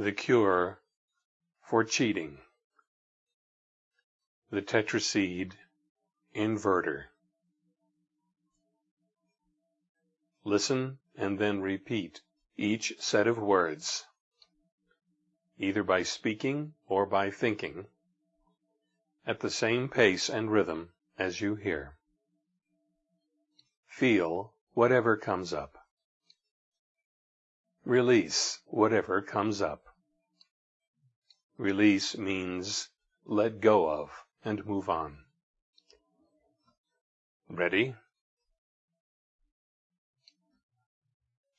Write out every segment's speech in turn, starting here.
The cure for cheating. The tetraseed inverter. Listen and then repeat each set of words, either by speaking or by thinking, at the same pace and rhythm as you hear. Feel whatever comes up. Release whatever comes up. Release means let go of and move on. Ready?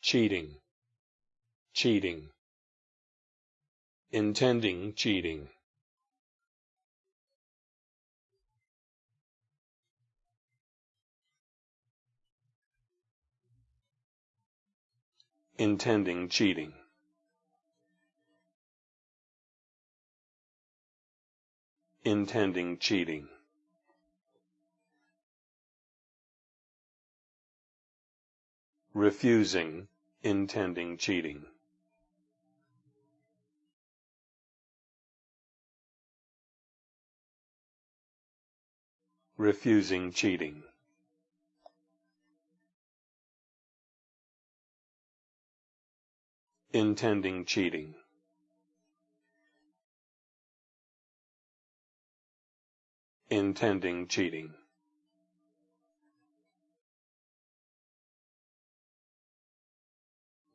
Cheating. Cheating. Intending cheating. intending cheating. Intending cheating. Refusing, intending cheating. Refusing cheating. intending cheating. Intending cheating.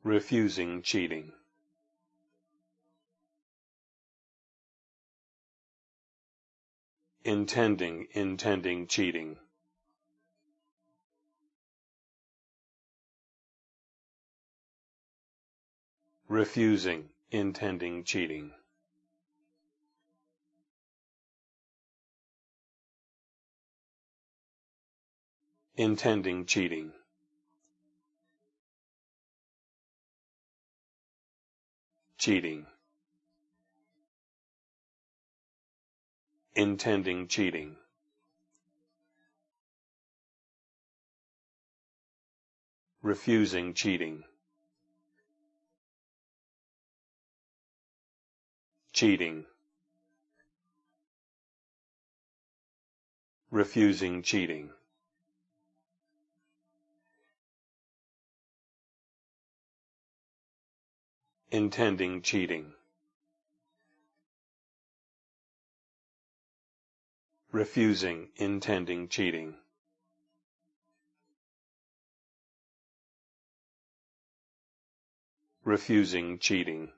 Refusing cheating. Intending, intending cheating. refusing, intending cheating. Intending cheating. Cheating. Intending cheating. Refusing cheating. cheating, refusing cheating. Intending cheating. Refusing, intending cheating. Refusing cheating.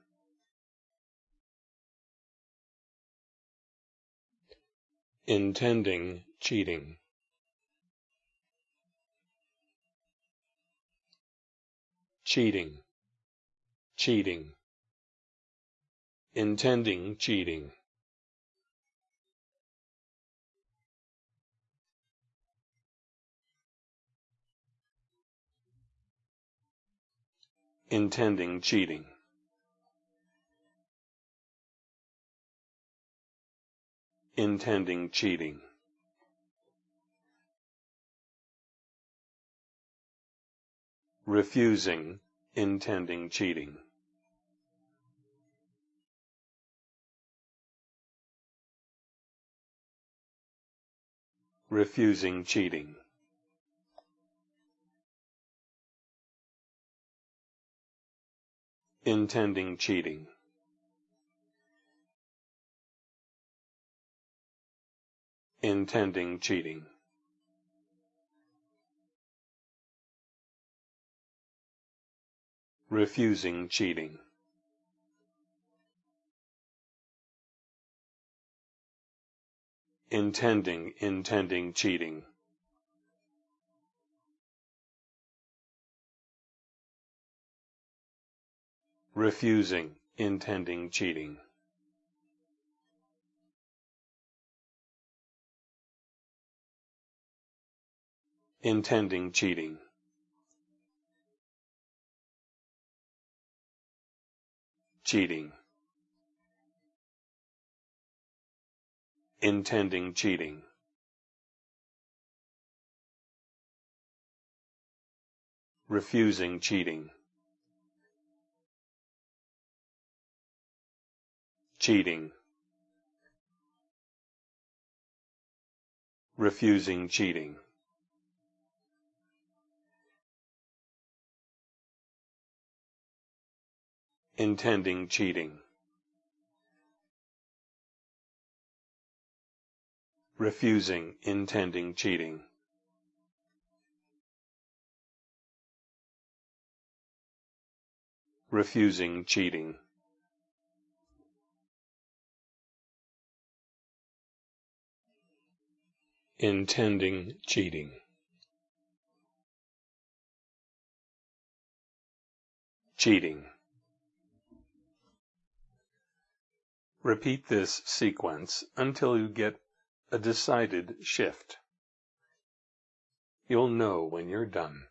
intending cheating. Cheating, cheating, intending cheating. Intending cheating. intending cheating. Refusing, intending cheating. Refusing cheating. Intending cheating. intending cheating. Refusing cheating. Intending, intending cheating. Refusing, intending cheating. intending cheating. Cheating. Intending cheating. Refusing cheating. cheating refusing cheating intending cheating refusing intending cheating. Refusing cheating. Intending cheating. Cheating. Repeat this sequence until you get a decided shift. You'll know when you're done.